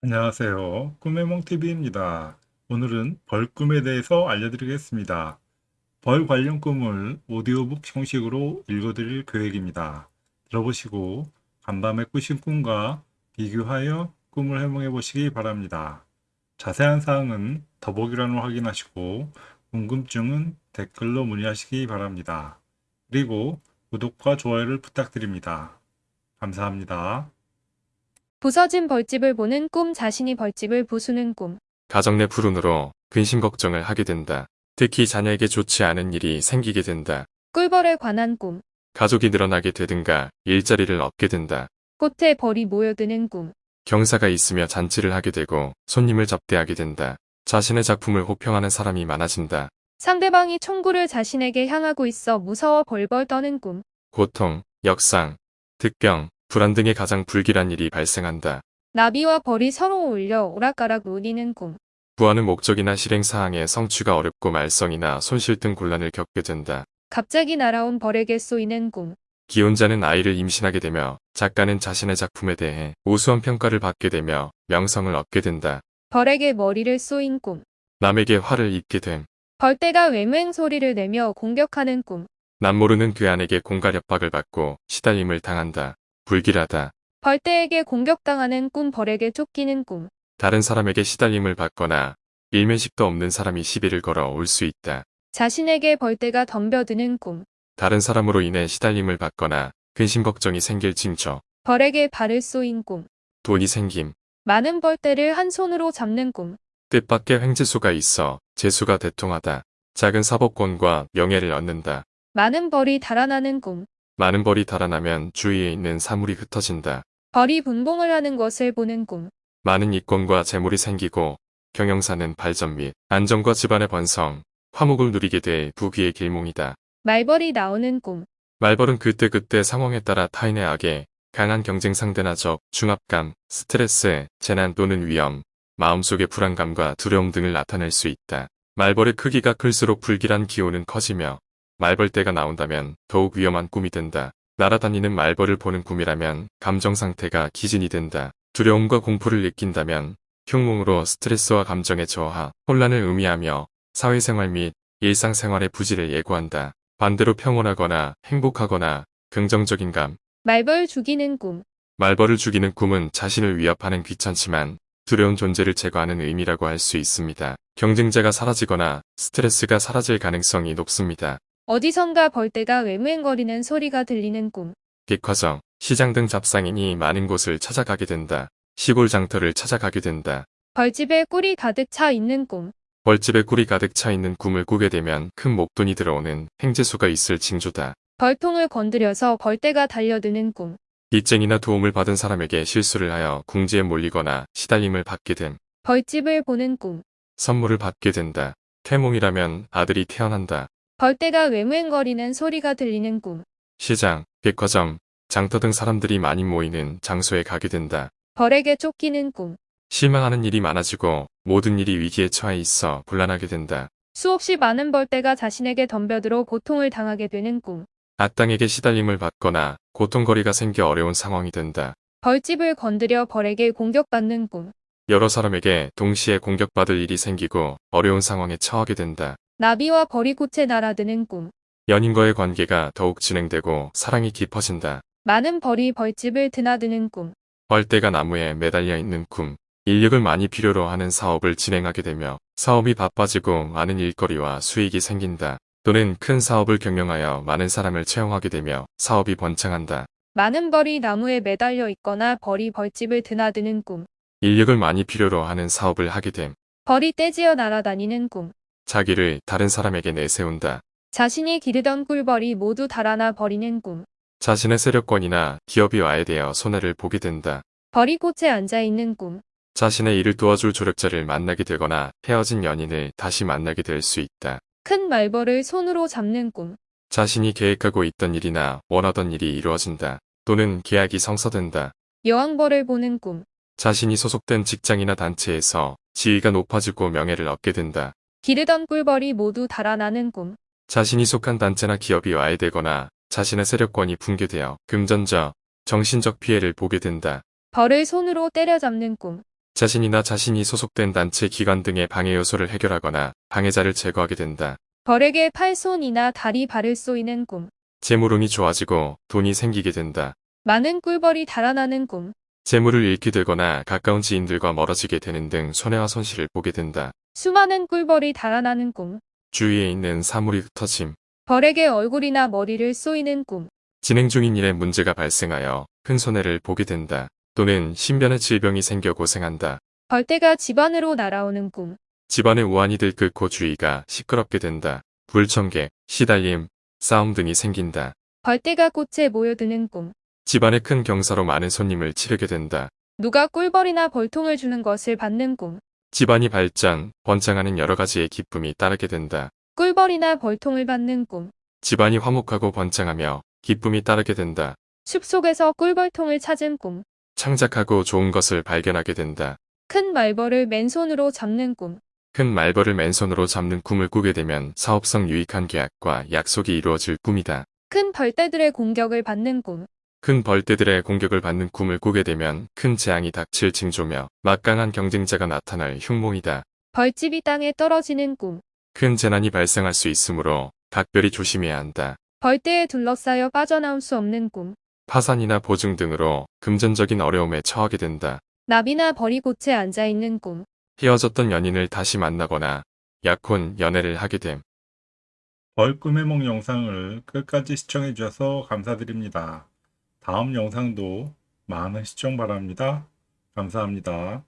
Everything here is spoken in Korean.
안녕하세요. 꿈의몽TV입니다. 오늘은 벌 꿈에 대해서 알려드리겠습니다. 벌 관련 꿈을 오디오북 형식으로 읽어드릴 계획입니다. 들어보시고 간밤에 꾸신 꿈과 비교하여 꿈을 해몽해 보시기 바랍니다. 자세한 사항은 더보기란을 확인하시고 궁금증은 댓글로 문의하시기 바랍니다. 그리고 구독과 좋아요를 부탁드립니다. 감사합니다. 부서진 벌집을 보는 꿈 자신이 벌집을 부수는 꿈. 가정 내 불운으로 근심 걱정을 하게 된다. 특히 자녀에게 좋지 않은 일이 생기게 된다. 꿀벌에 관한 꿈. 가족이 늘어나게 되든가 일자리를 얻게 된다. 꽃에 벌이 모여드는 꿈. 경사가 있으며 잔치를 하게 되고 손님을 접대하게 된다. 자신의 작품을 호평하는 사람이 많아진다. 상대방이 총구를 자신에게 향하고 있어 무서워 벌벌 떠는 꿈. 고통, 역상, 득병, 불안 등의 가장 불길한 일이 발생한다. 나비와 벌이 서로 올려 오락가락 놀리는 꿈. 구하는 목적이나 실행 사항에 성취가 어렵고 말썽이나 손실 등 곤란을 겪게 된다. 갑자기 날아온 벌에게 쏘이는 꿈. 기혼자는 아이를 임신하게 되며 작가는 자신의 작품에 대해 우수한 평가를 받게 되며 명성을 얻게 된다. 벌에게 머리를 쏘인 꿈. 남에게 화를 입게 됨. 벌떼가 외맹 소리를 내며 공격하는 꿈. 남모르는 그 안에게 공갈 협박을 받고 시달림을 당한다. 불길하다. 벌떼에게 공격당하는 꿈 벌에게 쫓기는 꿈. 다른 사람에게 시달림을 받거나 일면식도 없는 사람이 시비를 걸어 올 수 있다. 자신에게 벌떼가 덤벼드는 꿈. 다른 사람으로 인해 시달림을 받거나 근심 걱정이 생길 징조. 벌에게 발을 쏘인 꿈. 돈이 생김. 많은 벌떼를 한 손으로 잡는 꿈. 뜻밖의 횡재수가 있어 재수가 대통하다. 작은 사법권과 명예를 얻는다. 많은 벌이 달아나는 꿈. 많은 벌이 달아나면 주위에 있는 사물이 흩어진다. 벌이 분봉을 하는 것을 보는 꿈. 많은 이권과 재물이 생기고 경영사는 발전 및 안정과 집안의 번성, 화목을 누리게 될 부귀의 길몽이다. 말벌이 나오는 꿈. 말벌은 그때그때 상황에 따라 타인의 악에 강한 경쟁 상대나 적, 중압감, 스트레스, 재난 또는 위험, 마음속의 불안감과 두려움 등을 나타낼 수 있다. 말벌의 크기가 클수록 불길한 기운은 커지며 말벌떼가 나온다면 더욱 위험한 꿈이 된다. 날아다니는 말벌을 보는 꿈이라면 감정 상태가 기진이 된다. 두려움과 공포를 느낀다면 흉몽으로 스트레스와 감정의 저하, 혼란을 의미하며 사회생활 및 일상생활의 부지를 예고한다. 반대로 평온하거나 행복하거나 긍정적인 감, 말벌 죽이는 꿈. 말벌을 죽이는 꿈은 자신을 위협하는 귀찮지만 두려운 존재를 제거하는 의미라고 할 수 있습니다. 경쟁자가 사라지거나 스트레스가 사라질 가능성이 높습니다. 어디선가 벌떼가 외무행거리는 소리가 들리는 꿈. 백화점, 시장 등 잡상인이 많은 곳을 찾아가게 된다. 시골 장터를 찾아가게 된다. 벌집에 꿀이 가득 차 있는 꿈. 벌집에 꿀이 가득 차 있는 꿈을 꾸게 되면 큰 목돈이 들어오는 행재수가 있을 징조다. 벌통을 건드려서 벌떼가 달려드는 꿈. 빚쟁이나 도움을 받은 사람에게 실수를 하여 궁지에 몰리거나 시달림을 받게 됨. 벌집을 보는 꿈. 선물을 받게 된다. 태몽이라면 아들이 태어난다. 벌떼가 외무행거리는 소리가 들리는 꿈. 시장, 백화점, 장터 등 사람들이 많이 모이는 장소에 가게 된다. 벌에게 쫓기는 꿈. 실망하는 일이 많아지고 모든 일이 위기에 처해 있어 곤란하게 된다. 수없이 많은 벌떼가 자신에게 덤벼들어 고통을 당하게 되는 꿈. 악당에게 시달림을 받거나 고통거리가 생겨 어려운 상황이 된다. 벌집을 건드려 벌에게 공격받는 꿈. 여러 사람에게 동시에 공격받을 일이 생기고 어려운 상황에 처하게 된다. 나비와 벌이 꽃에 날아드는 꿈. 연인과의 관계가 더욱 진행되고 사랑이 깊어진다. 많은 벌이 벌집을 드나드는 꿈. 벌떼가 나무에 매달려 있는 꿈. 인력을 많이 필요로 하는 사업을 진행하게 되며 사업이 바빠지고 많은 일거리와 수익이 생긴다. 또는 큰 사업을 경영하여 많은 사람을 채용하게 되며 사업이 번창한다. 많은 벌이 나무에 매달려 있거나 벌이 벌집을 드나드는 꿈. 인력을 많이 필요로 하는 사업을 하게 됨. 벌이 떼지어 날아다니는 꿈. 자기를 다른 사람에게 내세운다. 자신이 기르던 꿀벌이 모두 달아나 버리는 꿈. 자신의 세력권이나 기업이 와해되어 손해를 보게 된다. 벌이 꽃에 앉아 있는 꿈. 자신의 일을 도와줄 조력자를 만나게 되거나 헤어진 연인을 다시 만나게 될 수 있다. 큰 말벌을 손으로 잡는 꿈. 자신이 계획하고 있던 일이나 원하던 일이 이루어진다. 또는 계약이 성사된다. 여왕벌을 보는 꿈. 자신이 소속된 직장이나 단체에서 지위가 높아지고 명예를 얻게 된다. 기르던 꿀벌이 모두 달아나는 꿈. 자신이 속한 단체나 기업이 와해되거나 자신의 세력권이 붕괴되어 금전적, 정신적 피해를 보게 된다. 벌을 손으로 때려잡는 꿈. 자신이나 자신이 소속된 단체 기관 등의 방해 요소를 해결하거나 방해자를 제거하게 된다. 벌에게 팔, 손이나 다리, 발을 쏘이는 꿈. 재물운이 좋아지고 돈이 생기게 된다. 많은 꿀벌이 달아나는 꿈. 재물을 잃게 되거나 가까운 지인들과 멀어지게 되는 등 손해와 손실을 보게 된다. 수많은 꿀벌이 달아나는 꿈. 주위에 있는 사물이 흩어짐. 벌에게 얼굴이나 머리를 쏘이는 꿈. 진행 중인 일에 문제가 발생하여 큰 손해를 보게 된다. 또는 신변의 질병이 생겨 고생한다. 벌떼가 집 안으로 날아오는 꿈. 집안의 우환이 들끓고 주위가 시끄럽게 된다. 불청객, 시달림, 싸움 등이 생긴다. 벌떼가 꽃에 모여드는 꿈. 집안에 큰 경사로 많은 손님을 치르게 된다. 누가 꿀벌이나 벌통을 주는 것을 받는 꿈. 집안이 발전, 번창하는 여러 가지의 기쁨이 따르게 된다. 꿀벌이나 벌통을 받는 꿈. 집안이 화목하고 번창하며 기쁨이 따르게 된다. 숲속에서 꿀벌통을 찾은 꿈. 창작하고 좋은 것을 발견하게 된다. 큰 말벌을 맨손으로 잡는 꿈. 큰 말벌을 맨손으로 잡는 꿈을 꾸게 되면 사업성 유익한 계약과 약속이 이루어질 꿈이다. 큰 벌떼들의 공격을 받는 꿈. 큰 벌떼들의 공격을 받는 꿈을 꾸게 되면 큰 재앙이 닥칠 징조며 막강한 경쟁자가 나타날 흉몽이다. 벌집이 땅에 떨어지는 꿈. 큰 재난이 발생할 수 있으므로 각별히 조심해야 한다. 벌떼에 둘러싸여 빠져나올 수 없는 꿈. 파산이나 보증 등으로 금전적인 어려움에 처하게 된다. 나비나 벌이 곳에 앉아있는 꿈. 헤어졌던 연인을 다시 만나거나 약혼 연애를 하게 됨. 벌 꿈의梦 영상을 끝까지 시청해 주셔서 감사드립니다. 다음 영상도 많은 시청 바랍니다. 감사합니다.